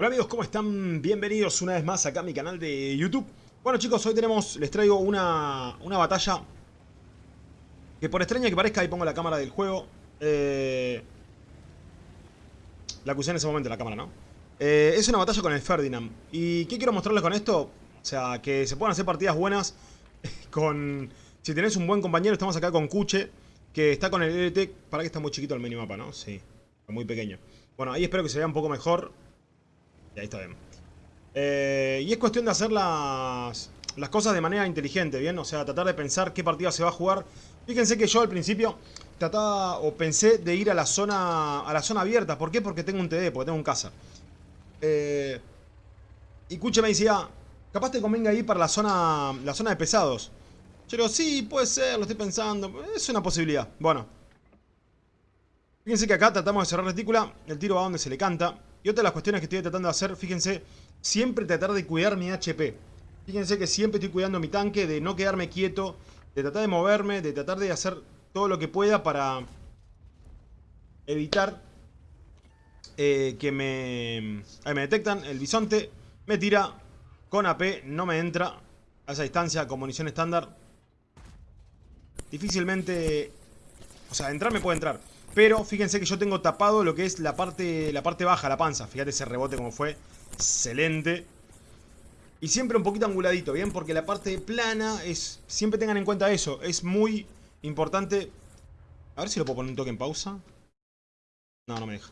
Hola amigos, ¿cómo están? Bienvenidos una vez más acá a mi canal de YouTube. Bueno chicos, hoy tenemos, les traigo una, una batalla que por extraña que parezca, ahí pongo la cámara del juego. Eh, la acusé en ese momento, la cámara, ¿no? Eh, es una batalla con el Ferdinand. ¿Y qué quiero mostrarles con esto? O sea, que se puedan hacer partidas buenas con... Si tenés un buen compañero, estamos acá con Kuche, que está con el LT. Para que está muy chiquito el minimapa, ¿no? Sí, muy pequeño. Bueno, ahí espero que se vea un poco mejor. Ahí está bien. Eh, y es cuestión de hacer las, cosas de manera inteligente, ¿bien? O sea, tratar de pensar qué partida se va a jugar. Fíjense que yo al principio trataba o pensé de ir a la zona a la zona abierta. ¿Por qué? Porque tengo un TD, porque tengo un casa. Eh, y Kuche me decía, capaz te convenga ir para la zona, la zona de pesados. Yo digo, sí, puede ser, lo estoy pensando. Es una posibilidad. Bueno. Fíjense que acá tratamos de cerrar retícula. El tiro va donde se le canta. Y otra de las cuestiones que estoy tratando de hacer, fíjense, siempre tratar de cuidar mi HP. Fíjense que siempre estoy cuidando mi tanque, de no quedarme quieto, de tratar de moverme, de tratar de hacer todo lo que pueda para evitar eh, que me... Ahí me detectan, el bisonte me tira con AP, no me entra a esa distancia con munición estándar. Difícilmente... O sea, entrar me puede entrar. Pero fíjense que yo tengo tapado lo que es la parte, la parte baja, la panza. Fíjate ese rebote como fue. Excelente. Y siempre un poquito anguladito, ¿bien? Porque la parte plana es... Siempre tengan en cuenta eso. Es muy importante... A ver si lo puedo poner un toque en pausa. No, no me deja.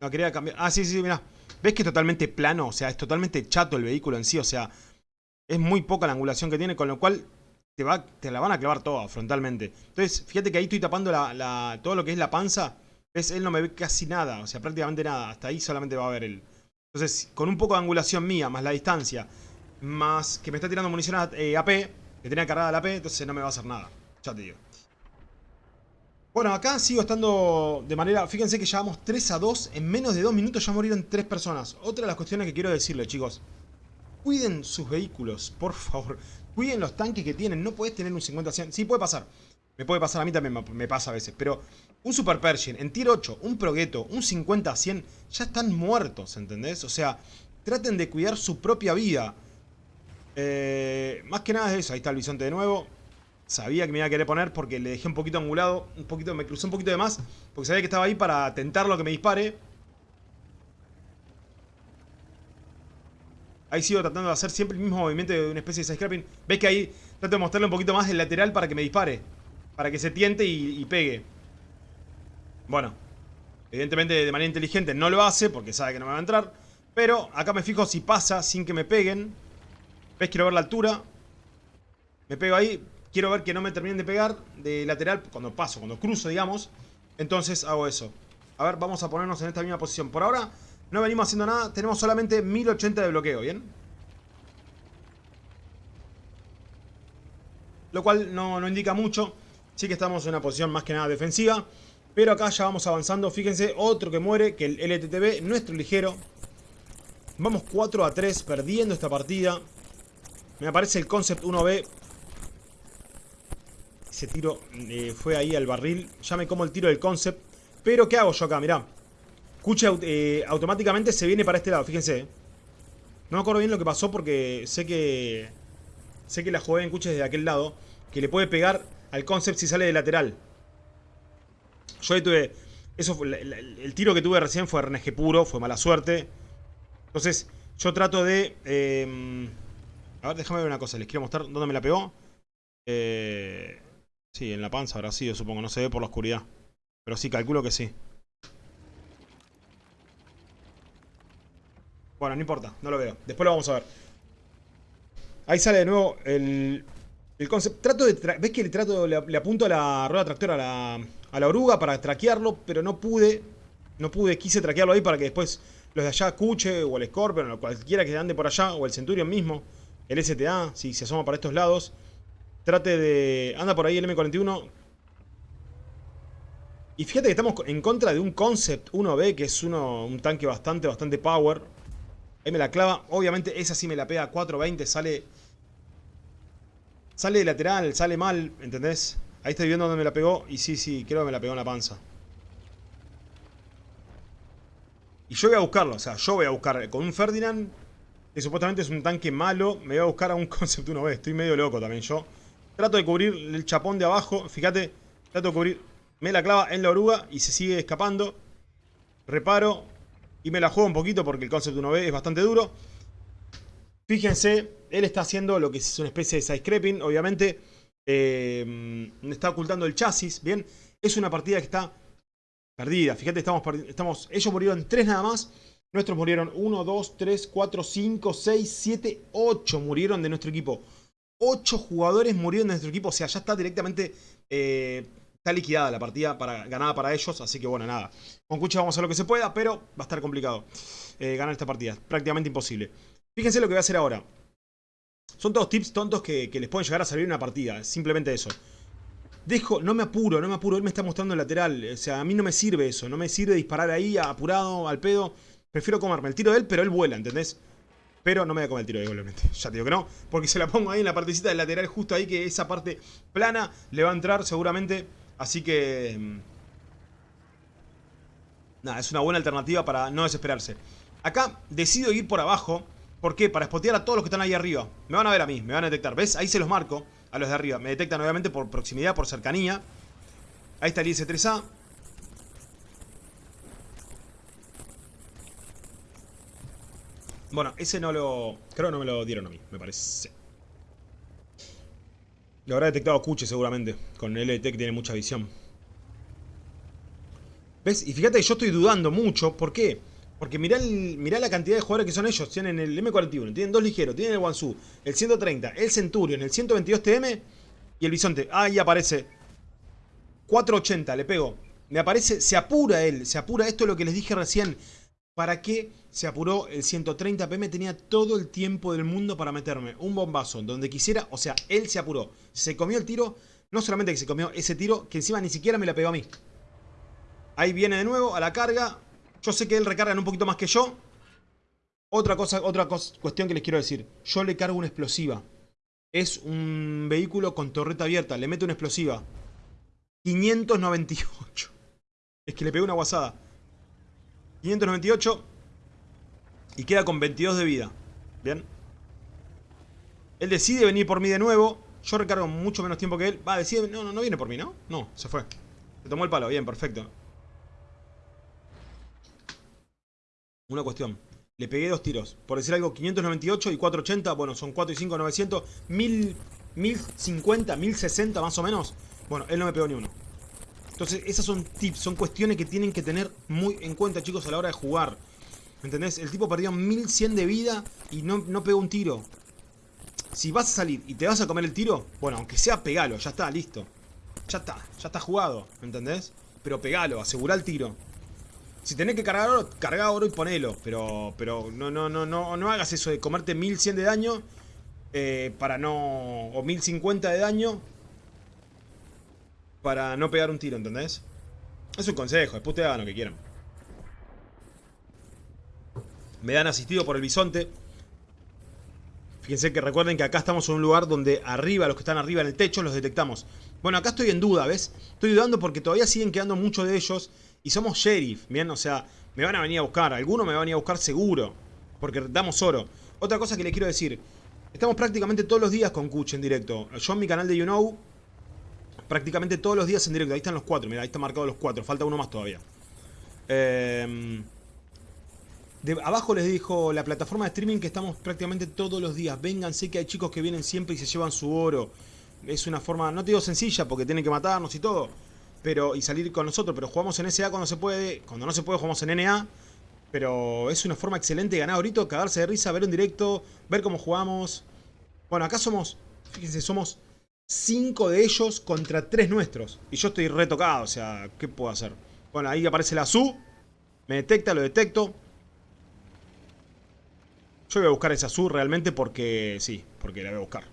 No, quería cambiar... Ah, sí, sí, mira. ¿Ves que es totalmente plano? O sea, es totalmente chato el vehículo en sí. O sea, es muy poca la angulación que tiene. Con lo cual te, la van a clavar toda frontalmente. Entonces, fíjate que ahí estoy tapando todo lo que es la panza. ¿Ves? Él no me ve casi nada, o sea, prácticamente nada. Hasta ahí solamente va a ver él. Entonces, con un poco de angulación mía, más la distancia, más que me está tirando munición AP, que tenía cargada la AP, entonces no me va a hacer nada. Ya te digo. Bueno, acá sigo estando de manera... Fíjense que llevamos 3 a 2. En menos de 2 minutos ya murieron 3 personas. Otra de las cuestiones que quiero decirle, chicos. Cuiden sus vehículos, por favor. Cuiden los tanques que tienen. No puedes tener un 50-100. Sí, puede pasar. Me puede pasar, a mí también me pasa a veces. Pero un Super Pershing en tier 8, un Progetto, un 50-100, ya están muertos, ¿entendés? O sea, traten de cuidar su propia vida. Eh, más que nada es eso. Ahí está el bisonte de nuevo. Sabía que me iba a querer poner porque le dejé un poquito angulado. Un poquito, me crucé un poquito de más. Porque sabía que estaba ahí para tentarlo que me dispare. Ahí sigo tratando de hacer siempre el mismo movimiento de una especie de side-scrapping. ¿Ves que ahí trato de mostrarle un poquito más el lateral para que me dispare? Para que se tiente y, pegue. Bueno. Evidentemente de manera inteligente no lo hace porque sabe que no me va a entrar. Pero acá me fijo si pasa sin que me peguen. ¿Ves? Quiero ver la altura. Me pego ahí. Quiero ver que no me terminen de pegar de lateral cuando paso, cuando cruzo, digamos. Entonces hago eso. A ver, vamos a ponernos en esta misma posición. Por ahora no venimos haciendo nada. Tenemos solamente 1080 de bloqueo, ¿bien? Lo cual no, indica mucho. Sí que estamos en una posición más que nada defensiva. Pero acá ya vamos avanzando. Fíjense, otro que muere, que el LTTB, nuestro ligero. Vamos 4 a 3 perdiendo esta partida. Me aparece el Concept 1B. Ese tiro eh, fue ahí al barril. Ya me como el tiro del Concept. Pero ¿qué hago yo acá? Mirá. Kuche eh, automáticamente se viene para este lado, fíjense. No me acuerdo bien lo que pasó porque sé que... Sé que la jugué en Kuche desde aquel lado. Que le puede pegar al concept si sale de lateral. Yo ahí tuve... Eso fue, el, tiro que tuve recién fue RNG puro, fue mala suerte. Entonces, yo trato de... Em, a ver, déjame ver una cosa. Les quiero mostrar dónde me la pegó. Eh, sí, en la panza habrá sido, supongo. No se ve por la oscuridad. Pero sí, calculo que sí. Bueno, no importa, no lo veo. Después lo vamos a ver. Ahí sale de nuevo el, el concepto. Trato de ¿Ves que le, trato, le, apunto a la rueda tractora a la, a la oruga para traquearlo? Pero no pude. No pude, quise traquearlo ahí para que después los de allá, Cuche o el Scorpion o cualquiera que ande por allá, o el Centurion mismo, el STA, si se asoma para estos lados, trate de... Anda por ahí el M41. Y fíjate que estamos en contra de un Concept 1B, que es uno, un tanque bastante, bastante power. Ahí me la clava. Obviamente esa sí me la pega a 4.20. Sale... Sale de lateral, sale mal, ¿entendés? Ahí estoy viendo dónde me la pegó. Y sí, sí, creo que me la pegó en la panza. Y yo voy a buscarlo, o sea, yo voy a buscar con un Ferdinand, que supuestamente es un tanque malo, me voy a buscar a un Concept 1B. Estoy medio loco también yo. Trato de cubrir el chapón de abajo, fíjate, trato de cubrir, me la clava en la oruga y se sigue escapando. Reparo y me la juego un poquito porque el Concept 1B es bastante duro. Fíjense, él está haciendo lo que es una especie de side-scraping, obviamente. Eh, está ocultando el chasis, ¿bien? Es una partida que está perdida. Fíjate, estamos, estamos ellos murieron tres nada más. Nuestros murieron 1, 2, 3, 4, 5, 6, 7, 8 murieron de nuestro equipo. 8 jugadores murieron de nuestro equipo. O sea, ya está directamente... Eh, está liquidada la partida para, ganada para ellos. Así que bueno, nada. Con Cucha vamos a lo que se pueda, pero va a estar complicado eh, ganar esta partida. Prácticamente imposible. Fíjense lo que voy a hacer ahora. Son todos tips tontos que, que les pueden llegar a salir en una partida. Simplemente eso. Dejo, no me apuro, no me apuro. Él me está mostrando el lateral. O sea, a mí no me sirve eso. No me sirve disparar ahí apurado, al pedo. Prefiero comerme el tiro de él, pero él vuela, ¿entendés? Pero no me voy a comer el tiro de él, obviamente. Ya te digo que no. Porque se la pongo ahí en la partecita del lateral, justo ahí, que esa parte plana le va a entrar seguramente. Así que... Mm, nada, es una buena alternativa para no desesperarse. Acá decido ir por abajo. ¿Por qué? Para spotear a todos los que están ahí arriba. Me van a ver a mí, me van a detectar. ¿Ves? Ahí se los marco a los de arriba. Me detectan obviamente por proximidad, por cercanía. Ahí está el IS-3A. Bueno, ese no lo... Creo que no me lo dieron a mí, me parece. Lo habrá detectado Kuche seguramente. Con el LT que tiene mucha visión. ¿Ves? Y fíjate que yo estoy dudando mucho. ¿Por qué? Porque mirá, la cantidad de jugadores que son ellos. Tienen el M41, tienen dos ligeros, tienen el Wansu, el 130, el Centurion, el 122 TM y el Bisonte. Ahí aparece. 480, le pego. Me aparece, se apura él, se apura. Esto es lo que les dije recién. ¿Para qué se apuró el 130 PM? Tenía todo el tiempo del mundo para meterme un bombazo donde quisiera. O sea, él se apuró. Se comió el tiro. No solamente que se comió ese tiro, que encima ni siquiera me la pegó a mí. Ahí viene de nuevo a la carga. Yo sé que él recarga un poquito más que yo. Otra cosa, otra cuestión que les quiero decir. Yo le cargo una explosiva. Es un vehículo con torreta abierta. Le meto una explosiva. 598. Es que le pegó una guasada. 598. Y queda con 22 de vida. Bien. Él decide venir por mí de nuevo. Yo recargo mucho menos tiempo que él. Va, decide... No, no, no viene por mí, ¿no? No, se fue. Se tomó el palo. Bien, perfecto. Una cuestión. Le pegué dos tiros. Por decir algo, 598 y 480. Bueno, son 4 y 5, 900. 1000, 1050, 1060 más o menos. Bueno, él no me pegó ni uno. Entonces, esas son tips, son cuestiones que tienen que tener muy en cuenta, chicos, a la hora de jugar. ¿Entendés? El tipo perdió 1100 de vida y no, no pegó un tiro. Si vas a salir y te vas a comer el tiro, bueno, aunque sea pegalo, ya está, listo. Ya está, ya está jugado, ¿entendés? Pero pegalo, asegura el tiro. Si tenés que cargar oro, carga oro y ponelo. Pero, pero no, no, no, no, no hagas eso de comerte 1100 de daño eh, para no... o 1050 de daño para no pegar un tiro, ¿entendés? Es un consejo, después te hagan lo que quieran. Me dan asistido por el bisonte. Fíjense que recuerden que acá estamos en un lugar donde arriba, los que están arriba en el techo, los detectamos. Bueno, acá estoy en duda, ¿ves? Estoy dudando porque todavía siguen quedando muchos de ellos y somos sheriff, ¿bien? O sea, me van a venir a buscar. Alguno me va a venir a buscar seguro. Porque damos oro. Otra cosa que le quiero decir. Estamos prácticamente todos los días con Kuch en directo. Yo en mi canal de You Know, prácticamente todos los días en directo. Ahí están los cuatro. Mira, ahí están marcados los cuatro. Falta uno más todavía. Eh, de abajo les dijo la plataforma de streaming que estamos prácticamente todos los días. Vénganse que hay chicos que vienen siempre y se llevan su oro. Es una forma, no te digo sencilla porque tienen que matarnos y todo pero y salir con nosotros, pero jugamos en SA cuando se puede, cuando no se puede jugamos en NA, pero es una forma excelente de ganar ahorita, cagarse de risa, ver un directo, ver cómo jugamos. Bueno, acá somos, fíjense, somos 5 de ellos contra 3 nuestros, y yo estoy retocado, o sea, ¿qué puedo hacer? Bueno, ahí aparece la SU, me detecta, lo detecto. Yo voy a buscar esa SU realmente porque, sí, porque la voy a buscar.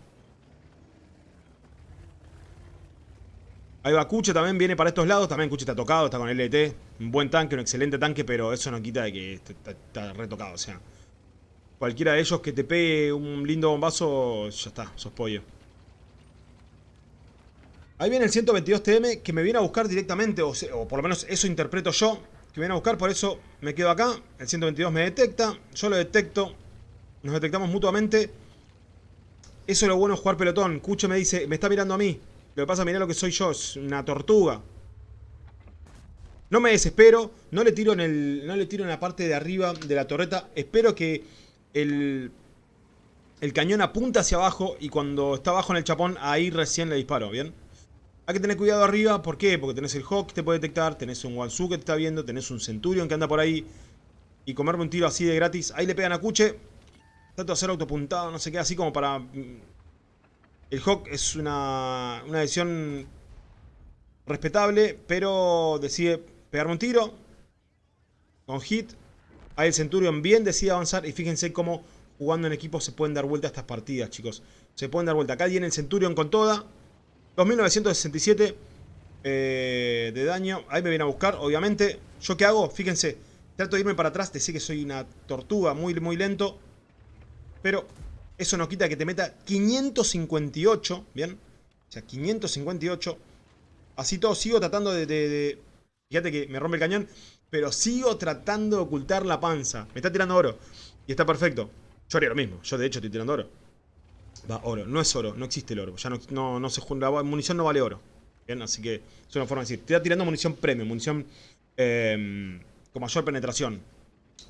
Ahí va Kuche, también viene para estos lados. También Kuche está tocado, está con el LT. Un buen tanque, un excelente tanque, pero eso no quita de que está, retocado. O sea, cualquiera de ellos que te pegue un lindo bombazo, ya está, sos pollo. Ahí viene el 122 TM que me viene a buscar directamente, o, por lo menos eso interpreto yo. que vienen a buscar, por eso me quedo acá. El 122 me detecta, yo lo detecto. Nos detectamos mutuamente. Eso es lo bueno de jugar pelotón. Cucho me dice, me está mirando a mí. Lo que pasa, mirá lo que soy yo, es una tortuga. No me desespero, no le tiro en el. No le tiro en la parte de arriba de la torreta. Espero que el. El cañón apunta hacia abajo y cuando está abajo en el chapón, ahí recién le disparo, ¿bien? Hay que tener cuidado arriba, ¿por qué? Porque tenés el Hawk que te puede detectar, tenés un Wansu que te está viendo, tenés un Centurion que anda por ahí. Y comerme un tiro así de gratis. Ahí le pegan a Cuche. Trato de hacer autopuntado, no sé qué, así como para... Mm, el Hawk es una, una decisión respetable, pero decide pegarme un tiro. Con hit. Ahí el Centurion bien decide avanzar. Y fíjense cómo jugando en equipo se pueden dar vuelta a estas partidas, chicos. Se pueden dar vuelta. Acá viene el Centurion con toda. 2967 eh, de daño. Ahí me viene a buscar, obviamente. ¿Yo qué hago? Fíjense. Trato de irme para atrás. Te sé que soy una tortuga muy, muy lento. Pero eso no quita que te meta 558. ¿Bien? O sea, 558. Así todo sigo tratando de Fíjate que me rompe el cañón. Pero sigo tratando de ocultar la panza. Me está tirando oro. Y está perfecto. Yo haría lo mismo. Yo de hecho estoy tirando oro. Va, oro. No es oro. No existe el oro. Ya no, no, se junta. La munición no vale oro. Bien, así que es una forma de decir. Te está tirando munición premium. Munición em, con mayor penetración.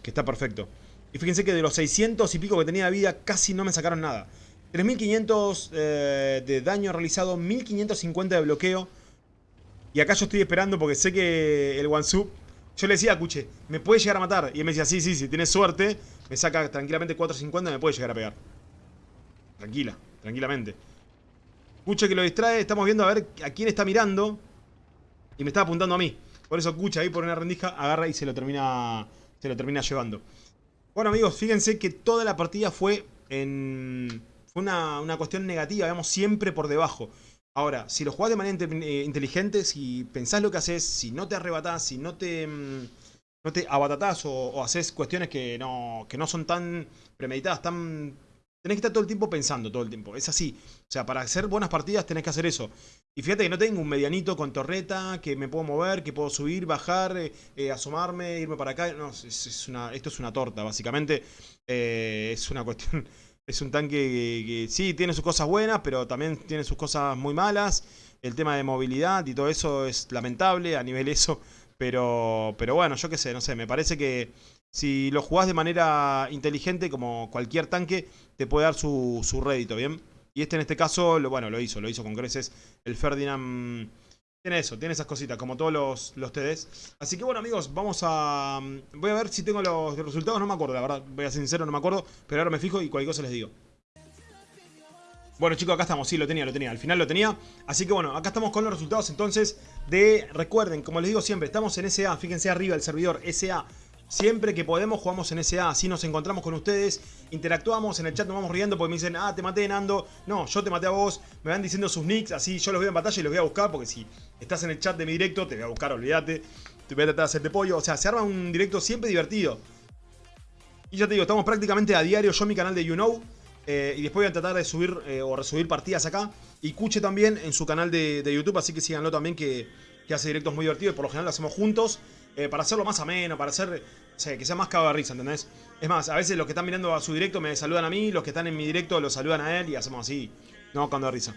Que está perfecto. Y fíjense que de los 600 y pico que tenía de vida, casi no me sacaron nada. 3500 eh, de daño realizado, 1550 de bloqueo. Y acá yo estoy esperando porque sé que el Wansu... Yo le decía a Kuche, me puede llegar a matar. Y él me decía, sí, sí, si tienes suerte, me saca tranquilamente 450 y me puede llegar a pegar. Tranquila, tranquilamente. Kuche que lo distrae, estamos viendo a ver a quién está mirando. Y me está apuntando a mí. Por eso Kuche ahí por una rendija agarra y se lo termina, se lo termina llevando. Bueno amigos, fíjense que toda la partida fue en... Fue una, una cuestión negativa, vemos siempre por debajo. Ahora, si lo jugás de manera eh, inteligente, si pensás lo que haces, si no te arrebatás, si no te, mm, no te abatatás o, haces cuestiones que no, que no son tan premeditadas, tan... Tenés que estar todo el tiempo pensando, todo el tiempo. Es así. O sea, para hacer buenas partidas tenés que hacer eso. Y fíjate que no tengo un medianito con torreta, que me puedo mover, que puedo subir, bajar, eh, eh, asomarme, irme para acá. No, esto es una torta, básicamente. es una cuestión es un tanque que, sí, tiene sus cosas buenas, pero también tiene sus cosas muy malas. El tema de movilidad y todo eso es lamentable a nivel eso. Pero, pero bueno, yo qué sé, no sé, me parece que si lo jugás de manera inteligente, como cualquier tanque, te puede dar su, su rédito, ¿bien? Y este en este caso, lo, bueno, lo hizo, lo hizo con creces el Ferdinand tiene eso, tiene esas cositas, como todos los, los TDs. Así que bueno, amigos, vamos a... Mm, voy a ver si tengo los resultados, no me acuerdo, la verdad. Voy a ser sincero, no me acuerdo. Pero ahora me fijo y cualquier cosa les digo. Bueno chicos, acá estamos, sí, lo tenía, lo tenía, al final lo tenía Así que bueno, acá estamos con los resultados entonces de, recuerden, como les digo siempre, estamos en SA, fíjense arriba el servidor SA Siempre que podemos jugamos en SA, así nos encontramos con ustedes, interactuamos, en el chat nos vamos riendo porque me dicen, ah, te maté Nando, no, yo te maté a vos, me van diciendo sus nicks, así yo los veo en batalla y los voy a buscar porque si estás en el chat de mi directo te voy a buscar, olvídate, te voy a tratar de hacerte pollo, o sea, se arma un directo siempre divertido. Y ya te digo, estamos prácticamente a diario, yo en mi canal de YouKnow, eh, y después voy a tratar de subir eh, o resubir partidas acá, y Cuche también en su canal de, YouTube, así que síganlo también que, que hace directos muy divertidos, por lo general lo hacemos juntos. Eh, para hacerlo más ameno, para hacer, que sea más cago de risa, ¿entendés? Es más, a veces los que están mirando a su directo me saludan a mí, los que están en mi directo lo saludan a él y hacemos así, no cago de risa.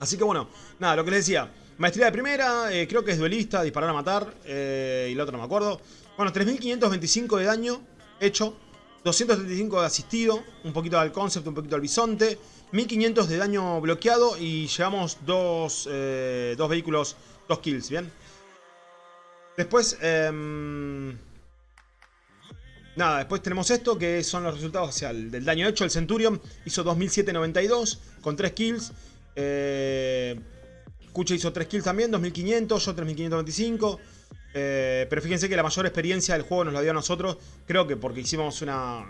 Así que bueno, nada, lo que les decía, maestría de primera, eh, creo que es duelista, disparar a matar, eh, y el otro no me acuerdo. Bueno, 3525 de daño hecho, 235 de asistido, un poquito al concept, un poquito al bisonte, 1500 de daño bloqueado y llevamos dos, dos vehículos, dos kills, ¿bien? Después, em, nada, después tenemos esto, que son los resultados del daño hecho. El Centurion hizo 2792 con 3 kills. Eh, hizo 3 kills también, 2500, yo 3525. Eh, pero fíjense que la mayor experiencia del juego nos la dio a nosotros. Creo que porque hicimos una...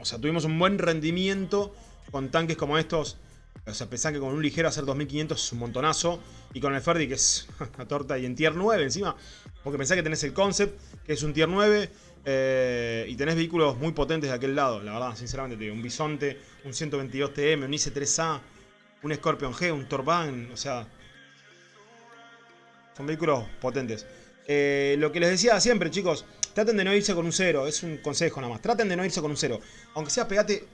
o sea, tuvimos un buen rendimiento con tanques como estos o sea, pensá que con un ligero hacer 2500 es un montonazo. Y con el Ferdi, que es una torta, y en tier 9 encima. Porque pensá que tenés el Concept, que es un tier 9. Eh, y tenés vehículos muy potentes de aquel lado, la verdad, sinceramente. Un Bisonte, un 122 TM, un IC3A, un Scorpion G, un Torban, o sea... Son vehículos potentes. Eh, lo que les decía siempre, chicos, traten de no irse con un cero. Es un consejo nada más. Traten de no irse con un cero. Aunque sea, pegate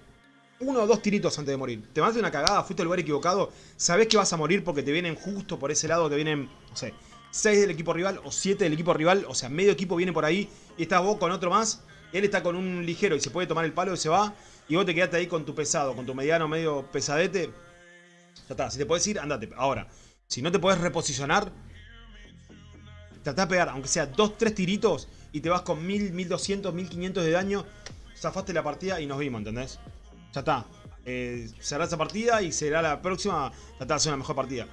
uno o dos tiritos antes de morir. Te mandaste una cagada, fuiste al lugar equivocado, sabés que vas a morir porque te vienen justo por ese lado, te vienen, no sé, 6 del equipo rival o 7 del equipo rival, o sea, medio equipo viene por ahí y estás vos con otro más, él está con un ligero y se puede tomar el palo y se va, y vos te quedaste ahí con tu pesado, con tu mediano medio pesadete, ya si te podés ir, andate. Ahora, si no te podés reposicionar, tratá de pegar, aunque sea 2, 3 tiritos, y te vas con 1000, 1200, 1500 de daño, zafaste la partida y nos vimos, ¿entendés? Ya está. Eh, será esa partida y será la próxima. Tratar de hacer una mejor partida.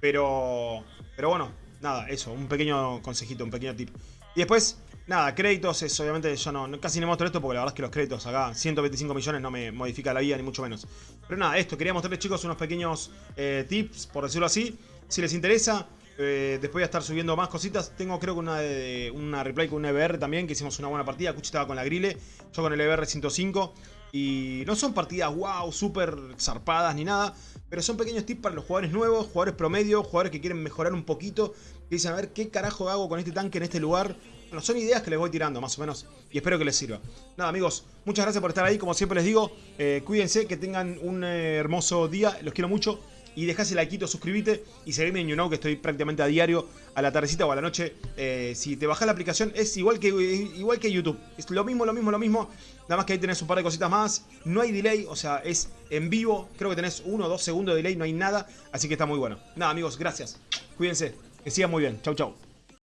Pero. Pero bueno, nada, eso. Un pequeño consejito, un pequeño tip. Y después, nada, créditos es obviamente yo no, casi no muestro esto porque la verdad es que los créditos acá, 125 millones no me modifica la vida ni mucho menos. Pero nada, esto, quería mostrarles chicos unos pequeños eh, tips, por decirlo así. Si les interesa, eh, después voy a estar subiendo más cositas. Tengo creo que una, de, una replay con un EBR también, que hicimos una buena partida. Cuchi estaba con la grille, yo con el EBR 105. Y no son partidas wow, súper zarpadas ni nada. Pero son pequeños tips para los jugadores nuevos, jugadores promedio, jugadores que quieren mejorar un poquito. Que dicen, a ver, ¿qué carajo hago con este tanque en este lugar? Bueno, son ideas que les voy tirando, más o menos. Y espero que les sirva. Nada, amigos, muchas gracias por estar ahí. Como siempre les digo, eh, cuídense, que tengan un eh, hermoso día. Los quiero mucho y dejás el like, suscríbete y seguime en YouKnow que estoy prácticamente a diario, a la tardecita o a la noche. Eh, si te bajas la aplicación es igual que, igual que YouTube. Es lo mismo, lo mismo, lo mismo. Nada más que ahí tenés un par de cositas más. No hay delay, o sea, es en vivo. Creo que tenés uno o dos segundos de delay, no hay nada. Así que está muy bueno. Nada, amigos, gracias. Cuídense. Que sigan muy bien. Chau, chau.